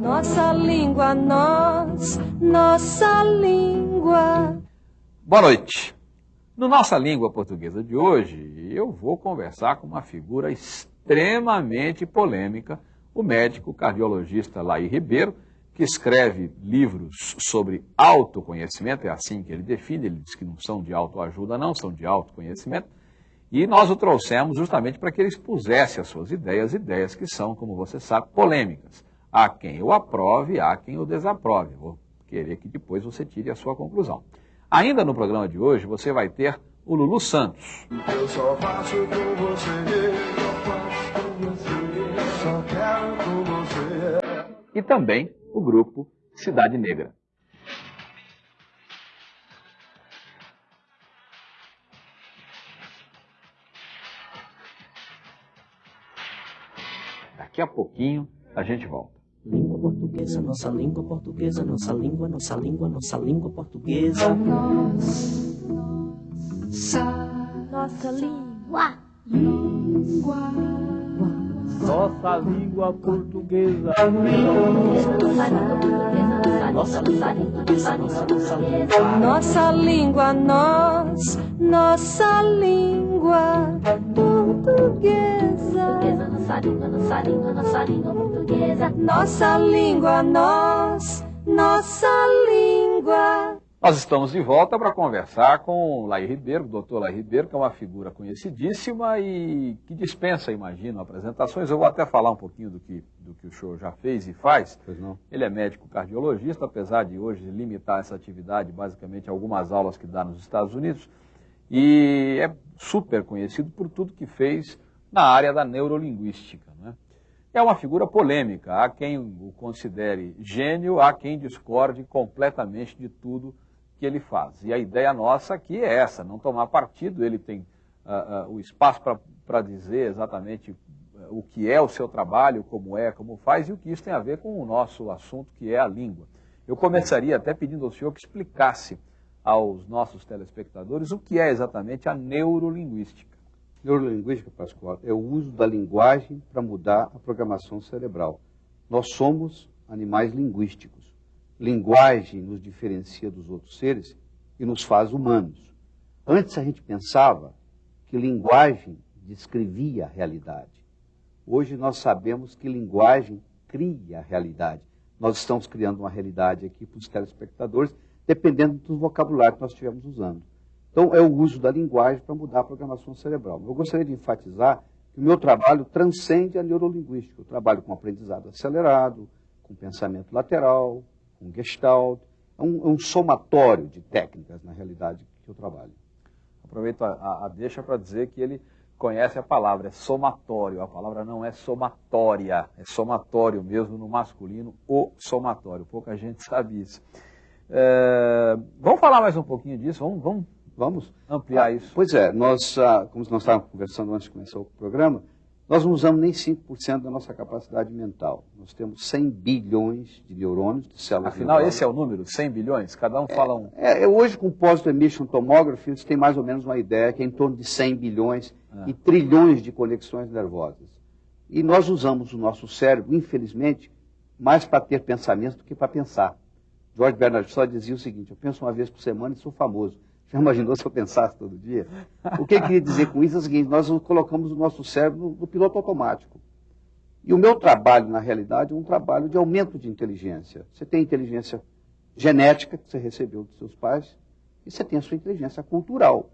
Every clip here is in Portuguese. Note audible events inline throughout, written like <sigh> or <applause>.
Nossa língua, nós, nossa língua. Boa noite. No Nossa Língua Portuguesa de hoje, eu vou conversar com uma figura extremamente polêmica, o médico cardiologista Laí Ribeiro, que escreve livros sobre autoconhecimento, é assim que ele define, ele diz que não são de autoajuda, não, são de autoconhecimento. E nós o trouxemos justamente para que ele expusesse as suas ideias, ideias que são, como você sabe, polêmicas. Há quem o aprove, há quem o desaprove. Vou querer que depois você tire a sua conclusão. Ainda no programa de hoje, você vai ter o Lulu Santos. Eu só faço com você, só faço com você, só quero com você. E também o grupo Cidade Negra. Daqui a pouquinho a gente volta. Língua portuguesa, nossa língua portuguesa, nossa língua, nossa língua, nossa língua portuguesa. Nossa, nossa língua. Língua. Nossa língua portuguesa. Nossa língua portuguesa, nossa língua, nós, nossa língua portuguesa. Nossa língua, nossa língua, nossa língua portuguesa. Nossa língua, nós, nossa língua. Nós estamos de volta para conversar com Laí Ribeiro, o doutor Laí Ribeiro, que é uma figura conhecidíssima e que dispensa, imagino, apresentações. Eu vou até falar um pouquinho do que, do que o senhor já fez e faz. Ele é médico cardiologista, apesar de hoje limitar essa atividade basicamente a algumas aulas que dá nos Estados Unidos. E é super conhecido por tudo que fez na área da neurolinguística. Né? É uma figura polêmica, há quem o considere gênio, há quem discorde completamente de tudo que ele faz. E a ideia nossa aqui é essa, não tomar partido, ele tem uh, uh, o espaço para dizer exatamente ah, o que é o seu trabalho, como é, como faz, e o que isso tem a ver com o nosso assunto, que é a língua. Eu começaria até pedindo ao senhor que explicasse aos nossos telespectadores o que é exatamente a neurolinguística. Neurolinguística, Pascoal, é o uso da linguagem para mudar a programação cerebral. Nós somos animais linguísticos linguagem nos diferencia dos outros seres e nos faz humanos. Antes a gente pensava que linguagem descrevia a realidade. Hoje nós sabemos que linguagem cria a realidade. Nós estamos criando uma realidade aqui para os telespectadores, dependendo do vocabulário que nós estivermos usando. Então, é o uso da linguagem para mudar a programação cerebral. Eu gostaria de enfatizar que o meu trabalho transcende a neurolinguística. Eu trabalho com aprendizado acelerado, com pensamento lateral, um gestalt, é um, é um somatório de técnicas, na realidade, que eu trabalho. Aproveito a, a deixa para dizer que ele conhece a palavra, é somatório. A palavra não é somatória, é somatório mesmo no masculino, o somatório. Pouca gente sabe isso. É, vamos falar mais um pouquinho disso, vamos, vamos, vamos ampliar ah, isso. Pois é, nós, ah, como nós estávamos conversando antes de começar o programa, nós não usamos nem 5% da nossa capacidade mental. Nós temos 100 bilhões de neurônios, de células Afinal, neurônios. esse é o número, 100 bilhões? Cada um é, fala um. É, hoje, com Positive Emission Tomography, você tem mais ou menos uma ideia que é em torno de 100 bilhões é. e trilhões de conexões nervosas. E nós usamos o nosso cérebro, infelizmente, mais para ter pensamentos do que para pensar. George Bernard Shaw dizia o seguinte, eu penso uma vez por semana e sou famoso. Já imaginou se eu pensasse todo dia? O que eu queria dizer com isso é o seguinte: nós colocamos o nosso cérebro no, piloto automático. E o meu trabalho, na realidade, é um trabalho de aumento de inteligência. Você tem inteligência genética, que você recebeu dos seus pais, e você tem a sua inteligência cultural.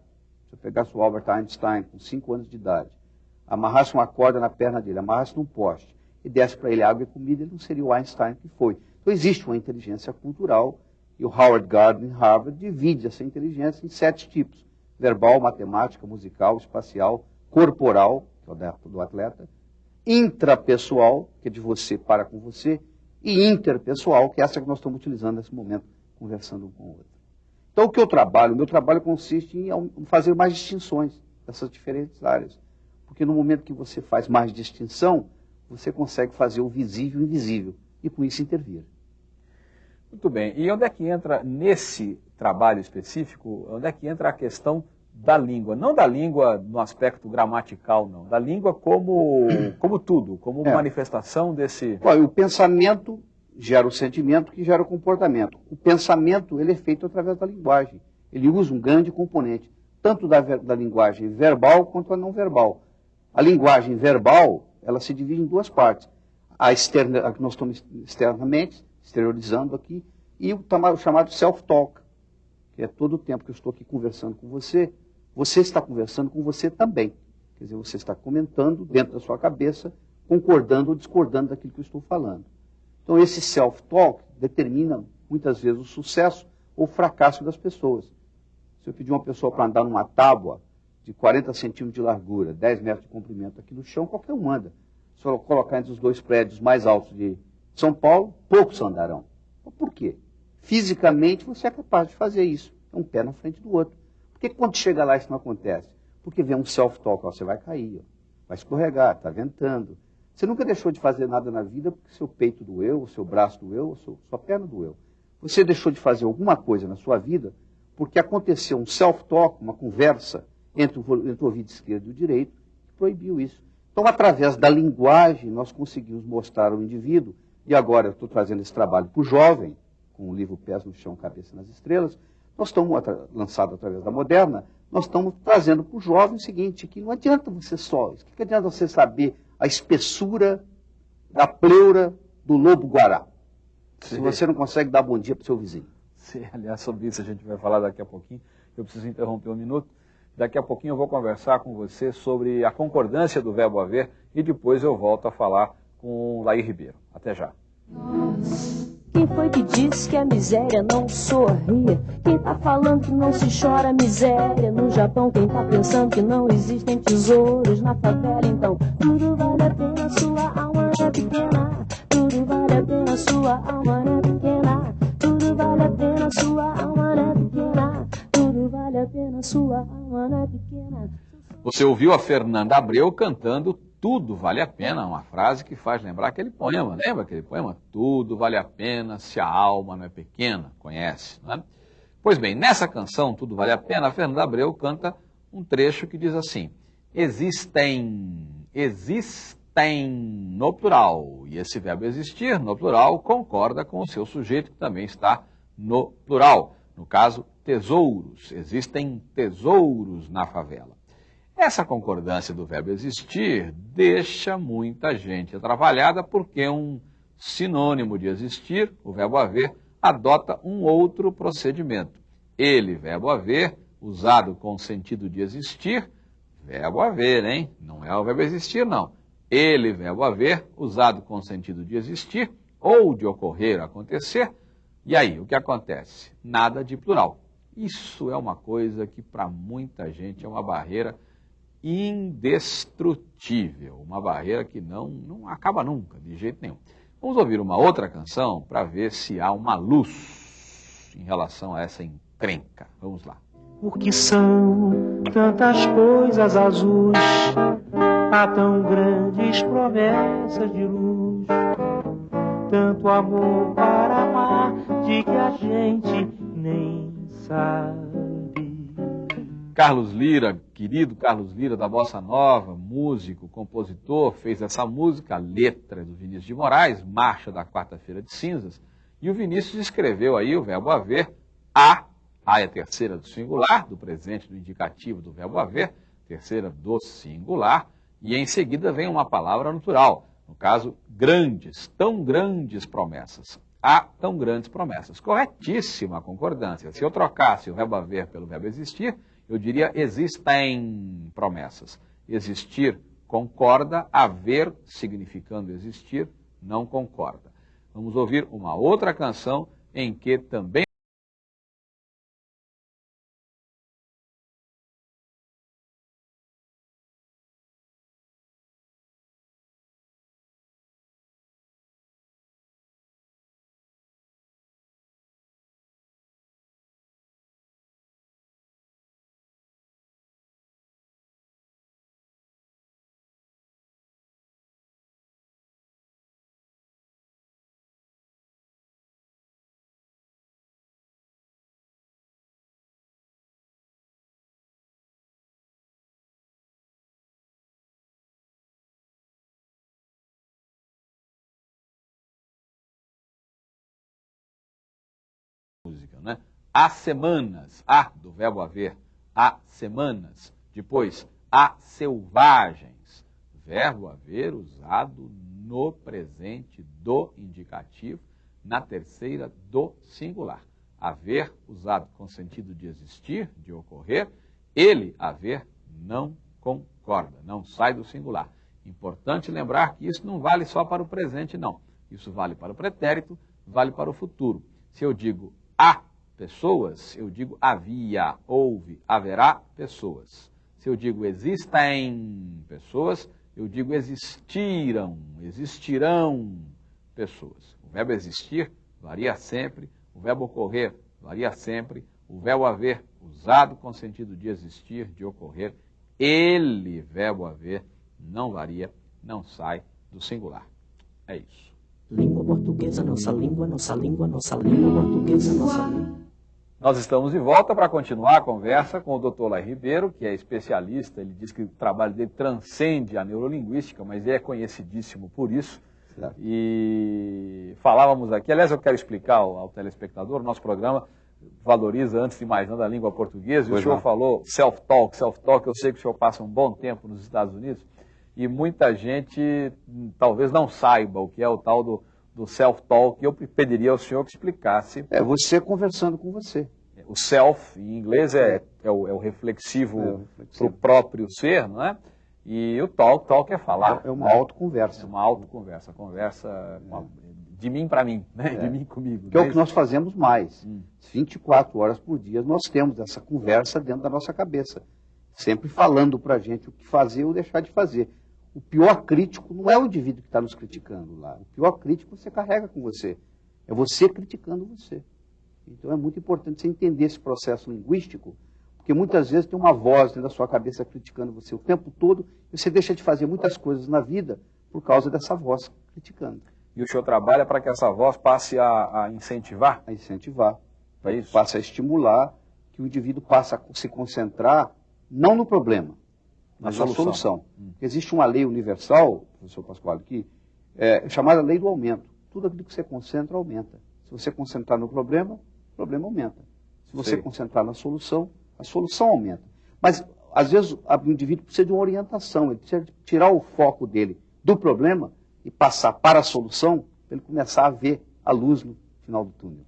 Se eu pegasse o Albert Einstein com 5 anos de idade, amarrasse uma corda na perna dele, amarrasse num poste e desse para ele água e comida, ele não seria o Einstein que foi. Então existe uma inteligência cultural e o Howard Gardner, Harvard, divide essa inteligência em sete tipos: verbal, matemática, musical, espacial, corporal, que é o do atleta, intrapessoal, que é de você para com você, e interpessoal, que é essa que nós estamos utilizando nesse momento, conversando um com o outro. Então, o que eu trabalho? O meu trabalho consiste em fazer mais distinções dessas diferentes áreas. Porque no momento que você faz mais distinção, você consegue fazer o visível invisível e com isso intervir. Muito bem. E onde é que entra nesse trabalho específico, onde é que entra a questão da língua? Não da língua no aspecto gramatical, não. Da língua como, <clears throat> como tudo, como é. manifestação desse... O pensamento gera o sentimento, que gera o comportamento. O pensamento ele é feito através da linguagem. Ele usa um grande componente, tanto da, da linguagem verbal quanto a não verbal. A linguagem verbal, ela se divide em duas partes. A externa, a que nós estamos externamente, exteriorizando aqui, e o, o chamado self-talk, que é todo o tempo que eu estou aqui conversando com você, você está conversando com você também. Quer dizer, você está comentando dentro da sua cabeça, concordando ou discordando daquilo que eu estou falando. Então, esse self-talk determina muitas vezes o sucesso ou o fracasso das pessoas. Se eu pedir uma pessoa para andar numa tábua de 40 centímetros de largura, 10 metros de comprimento aqui no chão, qualquer um anda. Se eu colocar entre os dois prédios mais altos de São Paulo, poucos andarão. Por quê? Fisicamente você é capaz de fazer isso. É um pé na frente do outro. Por que quando chega lá isso não acontece? Porque vem um self-talk, você vai cair, ó, vai escorregar, está ventando. Você nunca deixou de fazer nada na vida porque seu peito doeu, seu braço doeu, sua perna doeu. Você deixou de fazer alguma coisa na sua vida porque aconteceu um self-talk, uma conversa entre o, entre o ouvido esquerdo e o direito, que proibiu isso. Então, através da linguagem, nós conseguimos mostrar ao indivíduo, e agora eu estou trazendo esse trabalho para o jovem, com o livro Pés no Chão, Cabeça nas Estrelas, nós estamos, lançado através da Moderna, nós estamos trazendo para o jovem o seguinte, que não adianta você só, o que adianta você saber a espessura da pleura do lobo-guará, se você não consegue dar bom dia para o seu vizinho. Sim, <laughs> aliás, sobre isso a gente vai falar daqui a pouquinho, eu preciso interromper um minuto. Daqui a pouquinho eu vou conversar com você sobre a concordância do verbo haver e depois eu volto a falar com Laí Ribeiro. Até já. Quem foi que disse que a miséria não sorria? Quem tá falando que não se chora miséria? No Japão, quem tá pensando que não existem tesouros na favela? Então, tudo vale a pena, sua alma é pequena. Tudo vale a pena, sua alma é pequena. Tudo vale a pena, sua alma é pequena. Tudo vale a pena, sua alma é pequena. Você ouviu a Fernanda Abreu cantando tudo vale a pena, uma frase que faz lembrar aquele poema, lembra aquele poema? Tudo vale a pena se a alma não é pequena, conhece, não é? Pois bem, nessa canção, Tudo Vale a Pena, a Fernanda Abreu canta um trecho que diz assim, existem, existem no plural, e esse verbo existir no plural concorda com o seu sujeito que também está no plural, no caso, tesouros, existem tesouros na favela. Essa concordância do verbo existir deixa muita gente atrapalhada porque um sinônimo de existir, o verbo haver, adota um outro procedimento. Ele, verbo haver, usado com o sentido de existir, verbo haver, hein? Não é o verbo existir, não. Ele, verbo haver, usado com o sentido de existir ou de ocorrer, acontecer. E aí, o que acontece? Nada de plural. Isso é uma coisa que para muita gente é uma barreira indestrutível, uma barreira que não, não acaba nunca, de jeito nenhum. Vamos ouvir uma outra canção para ver se há uma luz em relação a essa encrenca. Vamos lá. Porque são tantas coisas azuis, há tão grandes promessas de luz, tanto amor para amar, de que a gente nem sabe. Carlos Lira, querido Carlos Lira da Bossa Nova, músico, compositor, fez essa música, a letra do Vinícius de Moraes, Marcha da Quarta-feira de Cinzas, e o Vinícius escreveu aí o verbo haver, a, a é terceira do singular, do presente do indicativo do verbo haver, terceira do singular, e em seguida vem uma palavra natural, no caso, grandes, tão grandes promessas. Há tão grandes promessas. Corretíssima a concordância. Se eu trocasse o verbo haver pelo verbo existir, eu diria existem promessas. Existir concorda, haver, significando existir, não concorda. Vamos ouvir uma outra canção em que também Há semanas, há do verbo haver, há semanas. Depois, há selvagens, verbo haver usado no presente do indicativo, na terceira do singular. Haver usado com sentido de existir, de ocorrer, ele, haver, não concorda, não sai do singular. Importante lembrar que isso não vale só para o presente, não. Isso vale para o pretérito, vale para o futuro. Se eu digo há pessoas, eu digo havia, houve, haverá pessoas. Se eu digo existem pessoas, eu digo existiram, existirão pessoas. O verbo existir varia sempre, o verbo ocorrer varia sempre, o verbo haver usado com sentido de existir, de ocorrer, ele, verbo haver, não varia, não sai do singular. É isso. Língua portuguesa, nossa língua, nossa língua, nossa língua portuguesa, nossa língua. Nós estamos de volta para continuar a conversa com o Dr. Lai Ribeiro, que é especialista. Ele diz que o trabalho dele transcende a neurolinguística, mas ele é conhecidíssimo por isso. Certo. E falávamos aqui, aliás, eu quero explicar ao, ao telespectador, o nosso programa valoriza, antes de mais nada, a língua portuguesa. E o senhor não. falou self-talk, self-talk. Eu sei que o senhor passa um bom tempo nos Estados Unidos e muita gente hum, talvez não saiba o que é o tal do, do self-talk. Eu pediria ao senhor que explicasse. É você conversando com você. O self, em inglês, é, é, o, é o reflexivo, é para o próprio ser, não é? E o talk, talk é falar. É uma autoconversa. É uma autoconversa, conversa uma, de mim para mim, né? É. de mim comigo. Que é o que nós fazemos mais. Hum. 24 horas por dia nós temos essa conversa dentro da nossa cabeça. Sempre falando para a gente o que fazer ou deixar de fazer. O pior crítico não é o indivíduo que está nos criticando lá. O pior crítico você carrega com você. É você criticando você. Então é muito importante você entender esse processo linguístico, porque muitas vezes tem uma voz dentro da sua cabeça criticando você o tempo todo e você deixa de fazer muitas coisas na vida por causa dessa voz criticando. E o senhor trabalha para que essa voz passe a, a incentivar? A incentivar. É isso? Passe a estimular que o indivíduo passe a se concentrar não no problema, na solução. solução. Hum. Existe uma lei universal, professor Pascoal, aqui, é, chamada lei do aumento. Tudo aquilo que você concentra, aumenta. Se você concentrar no problema, o problema aumenta. Se você Sei. concentrar na solução, a solução aumenta. Mas, às vezes, o indivíduo precisa de uma orientação, ele precisa tirar o foco dele do problema e passar para a solução, para ele começar a ver a luz no final do túnel.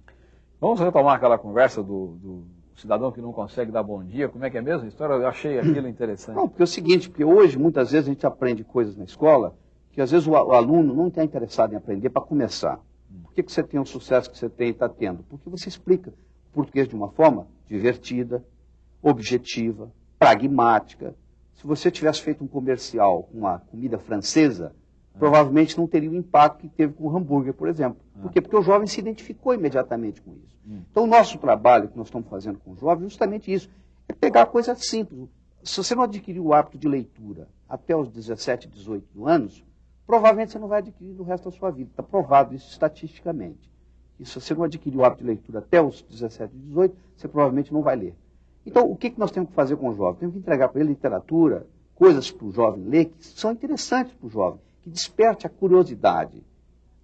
Vamos retomar aquela conversa do, do cidadão que não consegue dar bom dia, como é que é mesmo a história? Eu achei aquilo interessante. Não, porque é o seguinte, porque hoje muitas vezes a gente aprende coisas na escola que às vezes o, aluno não está interessado em aprender para começar. Por que, que você tem o sucesso que você tem e está tendo? Porque você explica o português de uma forma divertida, objetiva, pragmática. Se você tivesse feito um comercial com uma comida francesa, provavelmente não teria o impacto que teve com o hambúrguer, por exemplo. Ah. Por quê? Porque o jovem se identificou imediatamente com isso. Hum. Então, o nosso trabalho que nós estamos fazendo com o jovem é justamente isso. É pegar coisas simples. Se você não adquirir o hábito de leitura até os 17, 18 anos, provavelmente você não vai adquirir no resto da sua vida. Está provado isso estatisticamente. E se você não adquirir o hábito de leitura até os 17, 18, você provavelmente não vai ler. Então, o que, que nós temos que fazer com o jovem? Temos que entregar para ele literatura, coisas para o jovem ler que são interessantes para o jovem que desperte a curiosidade.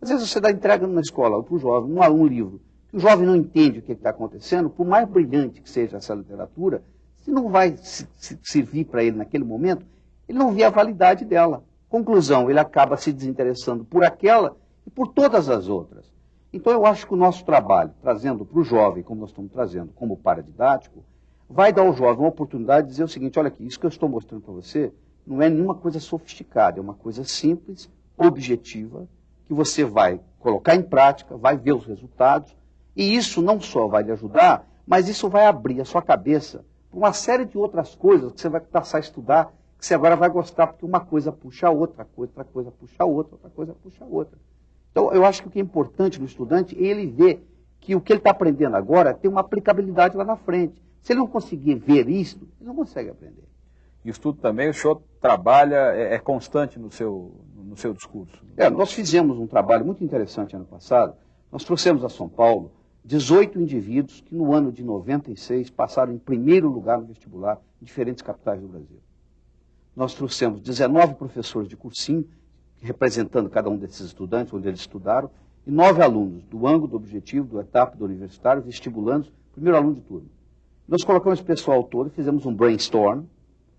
Às vezes você dá entrega na escola para o jovem um, um livro que o jovem não entende o que está acontecendo, por mais brilhante que seja essa literatura, se não vai se, se, servir para ele naquele momento, ele não vê a validade dela. Conclusão, ele acaba se desinteressando por aquela e por todas as outras. Então eu acho que o nosso trabalho, trazendo para o jovem, como nós estamos trazendo como paradidático, vai dar ao jovem uma oportunidade de dizer o seguinte, olha aqui, isso que eu estou mostrando para você não é nenhuma coisa sofisticada, é uma coisa simples, objetiva, que você vai colocar em prática, vai ver os resultados, e isso não só vai lhe ajudar, mas isso vai abrir a sua cabeça para uma série de outras coisas que você vai passar a estudar, que você agora vai gostar, porque uma coisa puxa a outra, outra coisa puxa a outra, outra coisa puxa a outra. Então, eu acho que o que é importante no estudante é ele ver que o que ele está aprendendo agora tem uma aplicabilidade lá na frente. Se ele não conseguir ver isso, ele não consegue aprender estudo também, o senhor trabalha, é, é constante no seu, no seu discurso. É, nós fizemos um trabalho muito interessante ano passado. Nós trouxemos a São Paulo 18 indivíduos que no ano de 96 passaram em primeiro lugar no vestibular em diferentes capitais do Brasil. Nós trouxemos 19 professores de cursinho, representando cada um desses estudantes, onde eles estudaram, e nove alunos do ângulo, do objetivo, do etapa, do universitário, vestibulandos, primeiro aluno de turma. Nós colocamos esse pessoal todo, fizemos um brainstorm.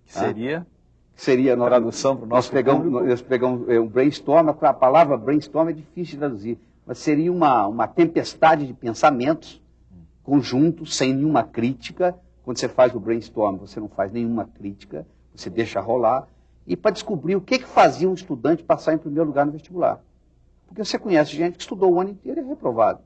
Que seria? Seria a tradução para o nosso nós pegamos, nós pegamos é, um brainstorm, a palavra brainstorm é difícil de traduzir, mas seria uma, uma tempestade de pensamentos conjuntos, sem nenhuma crítica. Quando você faz o brainstorm, você não faz nenhuma crítica, você deixa rolar. E para descobrir o que, que fazia um estudante passar em primeiro lugar no vestibular. Porque você conhece gente que estudou o ano inteiro e é reprovado.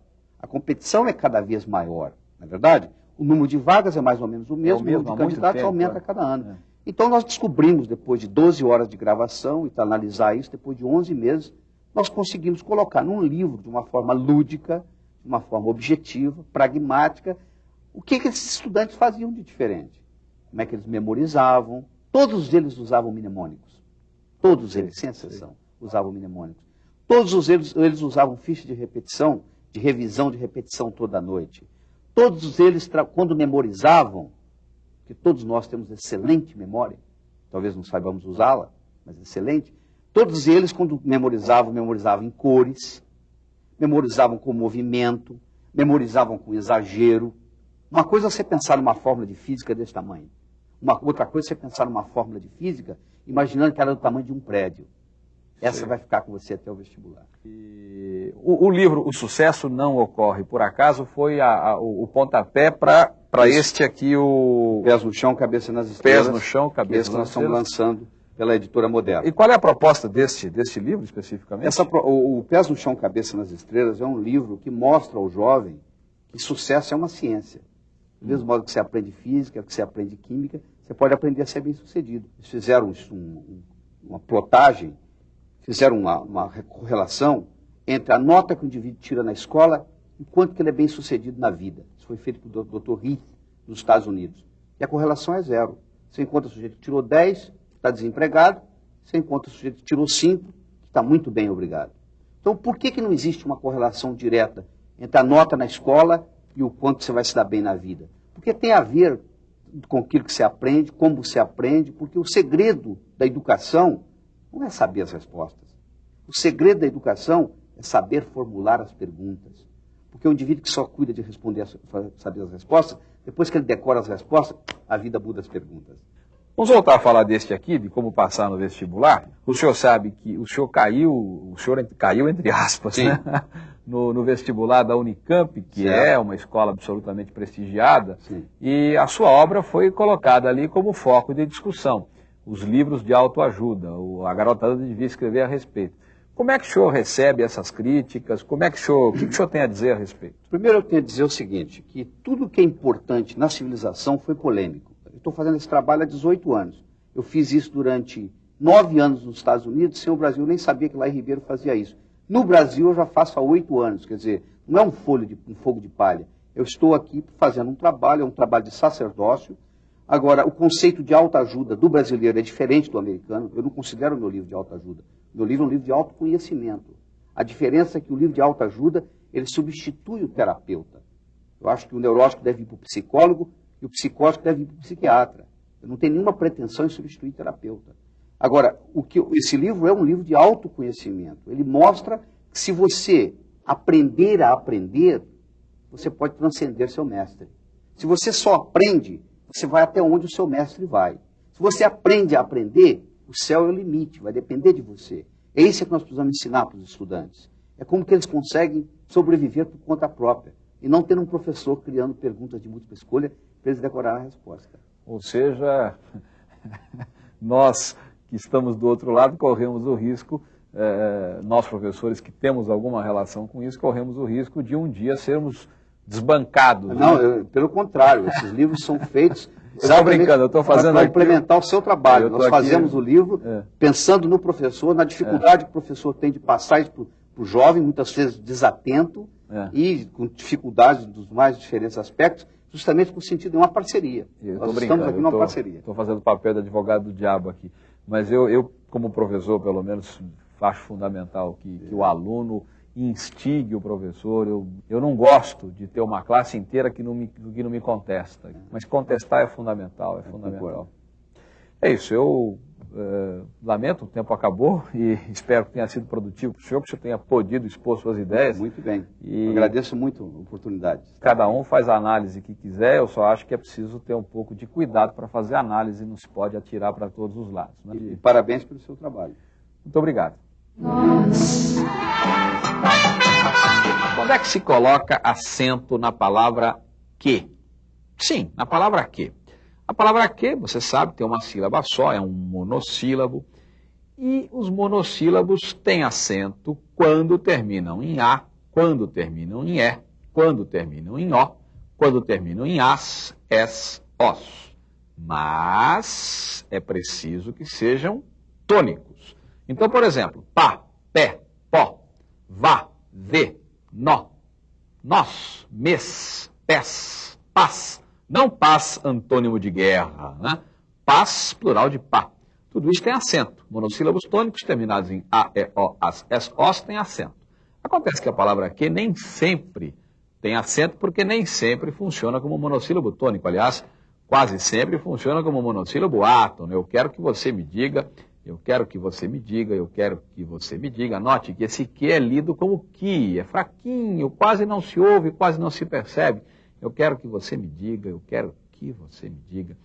A competição é cada vez maior, não é verdade? O número de vagas é mais ou menos o mesmo, é o, mesmo, o número de candidatos tempo, aumenta a cada ano. É. Então nós descobrimos, depois de 12 horas de gravação, e para analisar isso, depois de 11 meses, nós conseguimos colocar num livro, de uma forma lúdica, de uma forma objetiva, pragmática, o que, que esses estudantes faziam de diferente. Como é que eles memorizavam. Todos eles usavam mnemônicos. Todos eles, sem exceção, usavam mnemônicos. Todos eles, eles usavam ficha de repetição, de revisão de repetição toda noite. Todos eles, quando memorizavam, que todos nós temos excelente memória, talvez não saibamos usá-la, mas excelente, todos eles, quando memorizavam, memorizavam em cores, memorizavam com movimento, memorizavam com exagero. Uma coisa é você pensar numa fórmula de física desse tamanho. Uma outra coisa é você pensar numa fórmula de física imaginando que ela é do tamanho de um prédio. Essa Sim. vai ficar com você até o vestibular. E o, o, livro O Sucesso Não Ocorre Por Acaso foi a, a, o, o pontapé para este aqui, o... Pés no chão, cabeça nas estrelas. Pés no chão, cabeça nas estrelas. nós estamos lançando pela editora Moderna. E qual é a proposta deste, deste livro especificamente? Essa, o, o Pés no Chão, Cabeça nas Estrelas é um livro que mostra ao jovem que sucesso é uma ciência. Do mesmo modo que você aprende física, que você aprende química, você pode aprender a ser bem sucedido. Eles fizeram um, uma plotagem, fizeram uma, uma correlação entre a nota que o indivíduo tira na escola e quanto que ele é bem sucedido na vida. Isso foi feito pelo Dr. Heath, nos Estados Unidos. E a correlação é zero. Você encontra o sujeito que tirou 10, está desempregado, você encontra o sujeito que tirou 5, que está muito bem, obrigado. Então, por que, que não existe uma correlação direta entre a nota na escola e o quanto você vai se dar bem na vida? Porque tem a ver com aquilo que você aprende, como você aprende, porque o segredo da educação não é saber as respostas. O segredo da educação é saber formular as perguntas. Porque o indivíduo que só cuida de responder, saber as respostas, depois que ele decora as respostas, a vida muda as perguntas. Vamos voltar a falar deste aqui, de como passar no vestibular. O senhor sabe que o senhor caiu, o senhor caiu entre aspas, né? <laughs> no, no, vestibular da Unicamp, que certo. é uma escola absolutamente prestigiada, Sim. e a sua obra foi colocada ali como foco de discussão. Os livros de autoajuda, a garotada devia escrever a respeito. Como é que o senhor recebe essas críticas? Como é que o senhor, o que o senhor tem a dizer a respeito? Primeiro eu tenho a dizer o seguinte, que tudo que é importante na civilização foi polêmico estou fazendo esse trabalho há 18 anos. Eu fiz isso durante nove anos nos Estados Unidos, sem o Brasil nem sabia que lá em Ribeiro fazia isso. No Brasil eu já faço há oito anos, quer dizer, não é um, de, um fogo de palha. Eu estou aqui fazendo um trabalho, é um trabalho de sacerdócio. Agora, o conceito de autoajuda do brasileiro é diferente do americano. Eu não considero meu livro de autoajuda. Meu livro é um livro de autoconhecimento. A diferença é que o livro de autoajuda, ele substitui o terapeuta. Eu acho que o neurótico deve ir para o psicólogo e o psicótico deve ir para o psiquiatra. Eu não tenho nenhuma pretensão em substituir terapeuta. Agora, o que, esse livro é um livro de autoconhecimento. Ele mostra que se você aprender a aprender, você pode transcender seu mestre. Se você só aprende, você vai até onde o seu mestre vai. Se você aprende a aprender, o céu é o limite, vai depender de você. É isso que nós precisamos ensinar para os estudantes. É como que eles conseguem sobreviver por conta própria e não ter um professor criando perguntas de múltipla escolha para eles decorar a resposta. Ou seja, <laughs> nós que estamos do outro lado corremos o risco, é, nós professores que temos alguma relação com isso, corremos o risco de um dia sermos desbancados. Não, né? eu, pelo contrário, esses livros são feitos. <laughs> Está brincando, eu estou fazendo Para implementar o seu trabalho. Nós fazemos o livro é. pensando no professor, na dificuldade é. que o professor tem de passar para o jovem, muitas vezes desatento, é. e com dificuldades dos mais diferentes aspectos, justamente por sentido de uma parceria. Eu Nós estamos aqui numa tô, parceria. Estou fazendo o papel de advogado do diabo aqui. Mas eu, eu como professor, pelo menos, acho fundamental que, que o aluno instigue o professor. Eu, eu não gosto de ter uma classe inteira que não me, que não me contesta. Mas contestar é fundamental, é fundamental. É isso, eu eh, lamento, o tempo acabou <laughs> e espero que tenha sido produtivo para o senhor, que o senhor tenha podido expor suas ideias. Muito bem. E Agradeço muito a oportunidade. cada um faz a análise que quiser, eu só acho que é preciso ter um pouco de cuidado para fazer a análise, não se pode atirar para todos os lados. né? E parabéns pelo seu trabalho. Muito obrigado. Quando é que se coloca acento na palavra que? Sim, na palavra que. A palavra que, você sabe, tem uma sílaba só, é um monossílabo. E os monossílabos têm acento quando terminam em A, quando terminam em E, quando terminam em O, quando terminam em As, Es, Os. Mas é preciso que sejam tônicos. Então, por exemplo, pá, pé, pó, vá, vê, nó, nós, mês, pés, paz. Não paz antônimo de guerra, né? Paz, plural de pá. Tudo isso tem acento. Monossílabos tônicos terminados em A, E, O, As, Es, Os tem acento. Acontece que a palavra que nem sempre tem acento, porque nem sempre funciona como monossílabo tônico. Aliás, quase sempre funciona como monossílabo átono. Eu quero que você me diga, eu quero que você me diga, eu quero que você me diga. Note que esse que é lido como que, é fraquinho, quase não se ouve, quase não se percebe. Eu quero que você me diga, eu quero que você me diga.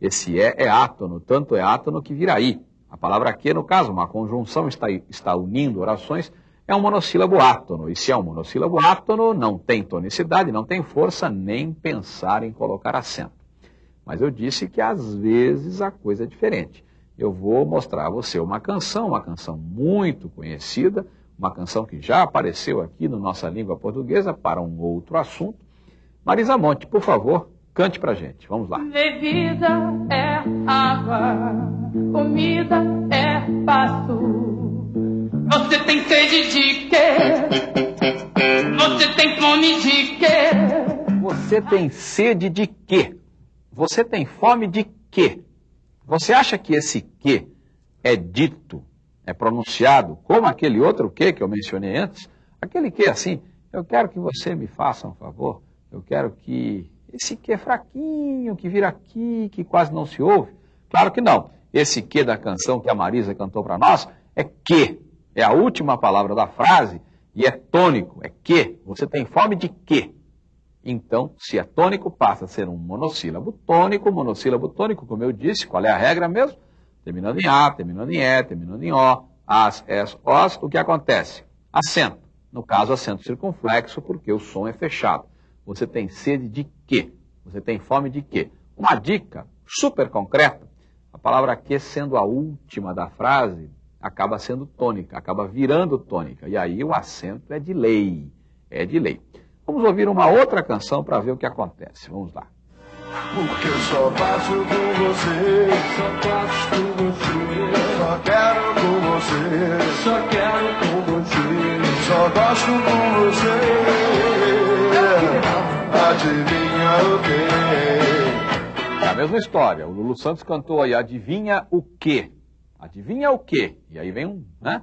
Esse é é átono, tanto é átono que vira aí. A palavra que, no caso, uma conjunção está, está unindo orações, é um monossílabo átono. E se é um monossílabo átono, não tem tonicidade, não tem força, nem pensar em colocar acento. Mas eu disse que às vezes a coisa é diferente. Eu vou mostrar a você uma canção, uma canção muito conhecida, uma canção que já apareceu aqui na nossa língua portuguesa para um outro assunto. Marisa Monte, por favor, cante pra gente. Vamos lá. Bebida é água, comida é pasto. Você tem sede de quê? Você tem fome de quê? Você tem sede de quê? Você tem fome de quê? Você acha que esse que é dito, é pronunciado como aquele outro que que eu mencionei antes? Aquele que assim, eu quero que você me faça um favor, eu quero que esse que é fraquinho, que vira aqui, que quase não se ouve. Claro que não. Esse que da canção que a Marisa cantou para nós é que. É a última palavra da frase e é tônico, é que. Você tem fome de que? Então, se é tônico, passa a ser um monossílabo tônico, monossílabo tônico, como eu disse, qual é a regra mesmo? Terminando em A, terminando em E, terminando em O, As, Es, Os, o que acontece? Acento. No caso, acento circunflexo, porque o som é fechado. Você tem sede de quê? Você tem fome de quê? Uma dica super concreta, a palavra que sendo a última da frase, acaba sendo tônica, acaba virando tônica. E aí o acento é de lei, é de lei. Vamos ouvir uma outra canção para ver o que acontece. Vamos lá. Porque eu só faço com você, só faço com você, só quero com você, só quero com você, só gosto com você. Adivinha o quê? É a mesma história. O Lulu Santos cantou aí, adivinha o quê? Adivinha o quê? E aí vem um, né?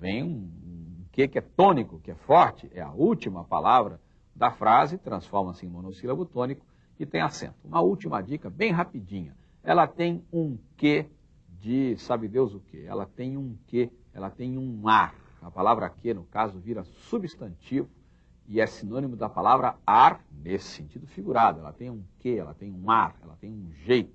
Vem um, um quê que é tônico, que é forte, é a última palavra da frase, transforma-se em monossílabo tônico e tem acento. Uma última dica, bem rapidinha. Ela tem um quê de, sabe Deus o quê? Ela tem um quê, ela tem um ar. A palavra que, no caso, vira substantivo e é sinônimo da palavra ar nesse sentido figurado. Ela tem um quê, ela tem um ar, ela tem um jeito.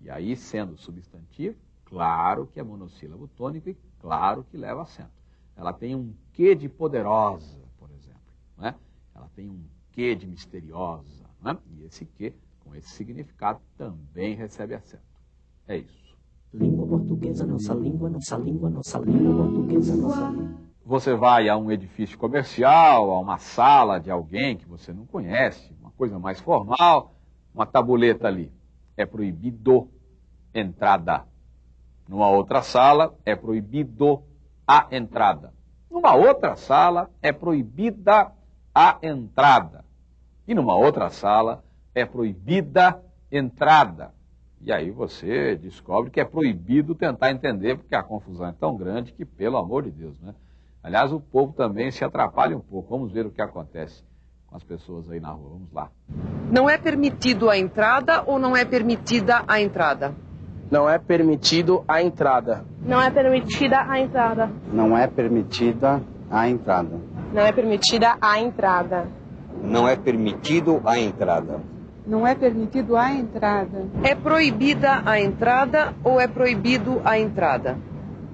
E aí, sendo substantivo, claro que é monossílabo tônico e claro que leva acento. Ela tem um quê de poderosa, por exemplo. Né? Ela tem um quê de misteriosa. Né? E esse quê, com esse significado, também recebe acento. É isso. Língua portuguesa, nossa língua, nossa língua, nossa língua portuguesa, nossa língua. Você vai a um edifício comercial, a uma sala de alguém que você não conhece, uma coisa mais formal, uma tabuleta ali. É proibido entrada. Numa outra sala, é proibido a entrada. Numa outra sala, é proibida a entrada. E numa outra sala, é proibida entrada. E aí você descobre que é proibido tentar entender, porque a confusão é tão grande que, pelo amor de Deus, né? Aliás, o povo também se atrapalha um pouco. Vamos ver o que acontece com as pessoas aí na rua. Vamos lá. Não é permitido a entrada ou não é permitida a entrada? Não é permitido a entrada. Não é permitida a entrada. Não é permitida a entrada. Não é permitida a entrada. Não é permitido a entrada. Não é permitido a entrada. É proibida a entrada ou é proibido a entrada?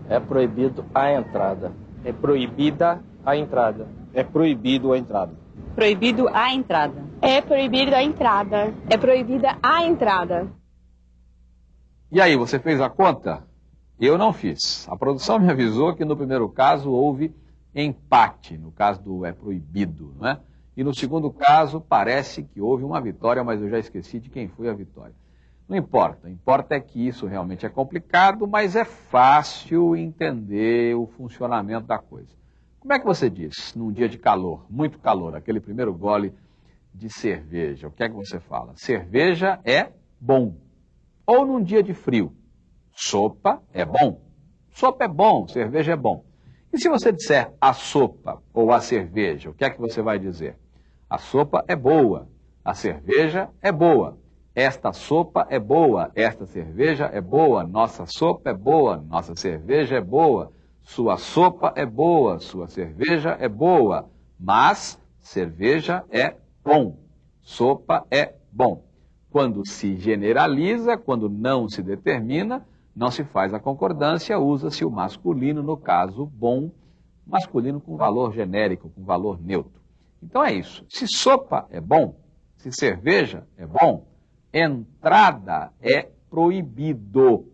É proibido a entrada. É proibida a entrada. É proibido a entrada. Proibido a entrada. É proibida a entrada. É proibida a entrada. E aí, você fez a conta? Eu não fiz. A produção me avisou que no primeiro caso houve empate, no caso do é proibido, não é? E no segundo caso, parece que houve uma vitória, mas eu já esqueci de quem foi a vitória. Não importa, importa é que isso realmente é complicado, mas é fácil entender o funcionamento da coisa. Como é que você diz, num dia de calor, muito calor, aquele primeiro gole de cerveja, o que é que você fala? Cerveja é bom. Ou num dia de frio, sopa é bom. Sopa é bom, cerveja é bom. E se você disser a sopa ou a cerveja, o que é que você vai dizer? A sopa é boa, a cerveja é boa. Esta sopa é boa, esta cerveja é boa, nossa sopa é boa, nossa cerveja é boa, sua sopa é boa, sua cerveja é boa, mas cerveja é bom, sopa é bom. Quando se generaliza, quando não se determina, não se faz a concordância, usa-se o masculino, no caso bom, masculino com valor genérico, com valor neutro. Então é isso. Se sopa é bom, se cerveja é bom, entrada é proibido.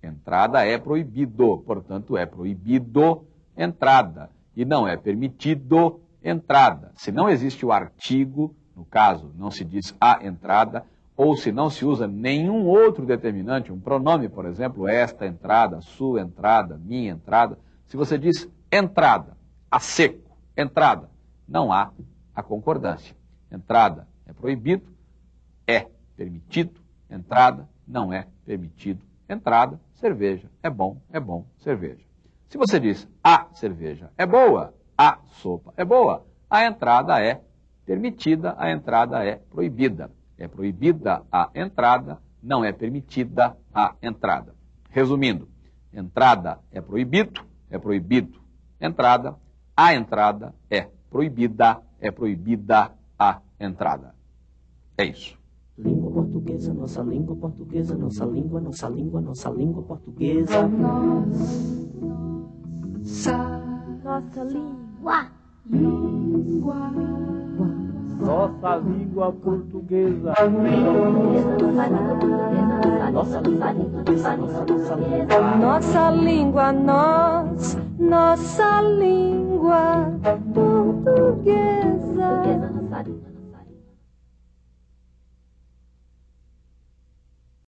Entrada é proibido, portanto é proibido entrada e não é permitido entrada. Se não existe o artigo, no caso, não se diz a entrada, ou se não se usa nenhum outro determinante, um pronome, por exemplo, esta entrada, sua entrada, minha entrada, se você diz entrada, a seco, entrada, não há a concordância. Entrada é proibido, é permitido, entrada não é permitido, entrada, cerveja é bom, é bom, cerveja. Se você diz a cerveja é boa, a sopa é boa, a entrada é permitida, a entrada é proibida. É proibida a entrada, não é permitida a entrada. Resumindo, entrada é proibido, é proibido entrada, a entrada é proibida, é proibida a entrada. É isso. Língua portuguesa, nossa língua portuguesa, nossa língua, nossa língua, nossa língua portuguesa. Nossa língua. Língua. Nossa língua portuguesa. Nossa língua portuguesa, nossa, nossa língua. Nossa língua, nós, nossa língua portuguesa.